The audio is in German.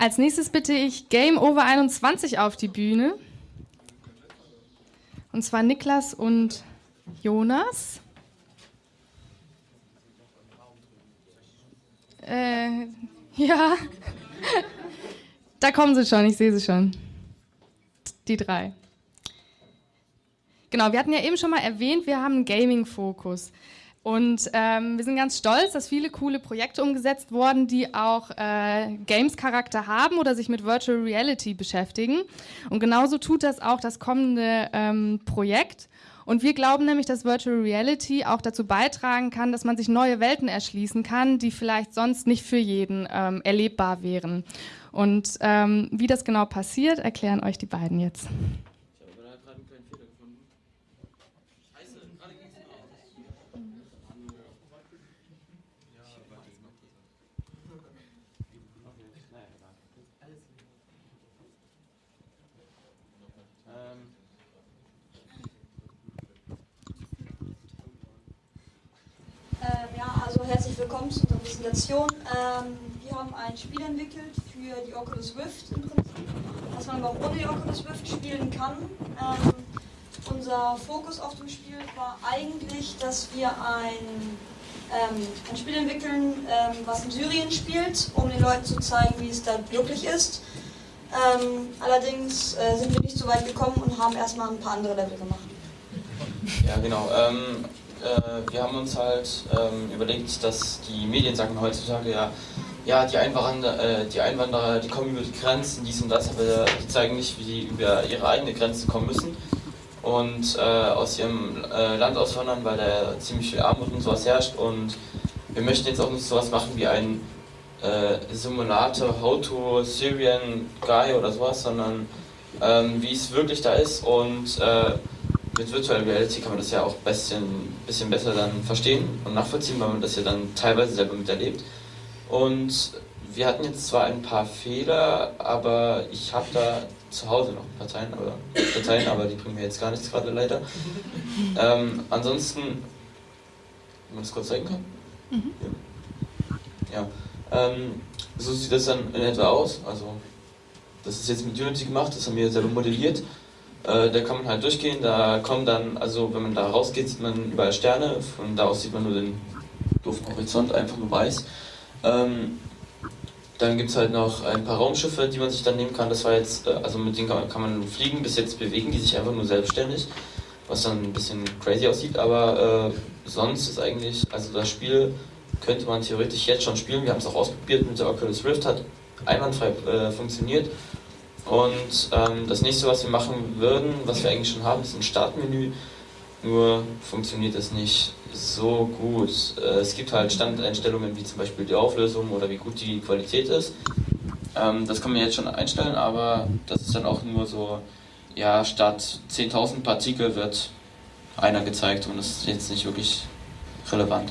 Als nächstes bitte ich Game Over 21 auf die Bühne. Und zwar Niklas und Jonas. Äh, ja. Da kommen sie schon, ich sehe sie schon. Die drei. Genau, wir hatten ja eben schon mal erwähnt, wir haben einen Gaming-Fokus. Und ähm, wir sind ganz stolz, dass viele coole Projekte umgesetzt wurden, die auch äh, Games-Charakter haben oder sich mit Virtual Reality beschäftigen. Und genauso tut das auch das kommende ähm, Projekt. Und wir glauben nämlich, dass Virtual Reality auch dazu beitragen kann, dass man sich neue Welten erschließen kann, die vielleicht sonst nicht für jeden ähm, erlebbar wären. Und ähm, wie das genau passiert, erklären euch die beiden jetzt. Herzlich willkommen zu unserer Präsentation. Ähm, wir haben ein Spiel entwickelt für die Oculus Rift im Prinzip, das man aber auch ohne die Oculus Rift spielen kann. Ähm, unser Fokus auf dem Spiel war eigentlich, dass wir ein, ähm, ein Spiel entwickeln, ähm, was in Syrien spielt, um den Leuten zu zeigen, wie es da wirklich ist. Ähm, allerdings äh, sind wir nicht so weit gekommen und haben erstmal ein paar andere Level gemacht. Ja, genau. Ähm, äh, wir haben uns halt ähm, überlegt, dass die Medien sagen heutzutage ja, ja, die Einwanderer, äh, die Einwanderer, die kommen über die Grenzen, dies und das, aber die zeigen nicht, wie sie über ihre eigene Grenze kommen müssen und äh, aus ihrem äh, Land auswandern, weil da ziemlich viel Armut und sowas herrscht und wir möchten jetzt auch nicht sowas machen wie ein äh, Simulator How to Syrian Guy oder sowas, sondern ähm, wie es wirklich da ist und äh, mit Virtual Reality kann man das ja auch ein bisschen, bisschen besser dann verstehen und nachvollziehen, weil man das ja dann teilweise selber miterlebt. Und wir hatten jetzt zwar ein paar Fehler, aber ich habe da zu Hause noch Parteien, aber, Dateien, aber die bringen mir jetzt gar nichts gerade leider. Ähm, ansonsten, wenn man das kurz zeigen kann? Mhm. Ja. ja. Ähm, so sieht das dann in etwa aus. Also, das ist jetzt mit Unity gemacht, das haben wir selber modelliert. Äh, da kann man halt durchgehen, da kommen dann, also wenn man da rausgeht, sieht man überall Sterne, von da aus sieht man nur den doofen Horizont, einfach nur weiß. Ähm, dann gibt es halt noch ein paar Raumschiffe, die man sich dann nehmen kann. Das war jetzt, äh, also mit denen kann man, kann man fliegen, bis jetzt bewegen die sich einfach nur selbstständig, was dann ein bisschen crazy aussieht, aber äh, sonst ist eigentlich, also das Spiel könnte man theoretisch jetzt schon spielen. Wir haben es auch ausprobiert mit der Oculus Rift, hat einwandfrei äh, funktioniert und ähm, das nächste, was wir machen würden, was wir eigentlich schon haben, ist ein Startmenü. Nur funktioniert es nicht so gut. Äh, es gibt halt Standeinstellungen wie zum Beispiel die Auflösung oder wie gut die Qualität ist. Ähm, das kann man jetzt schon einstellen, aber das ist dann auch nur so, ja, statt 10.000 Partikel wird einer gezeigt und das ist jetzt nicht wirklich relevant.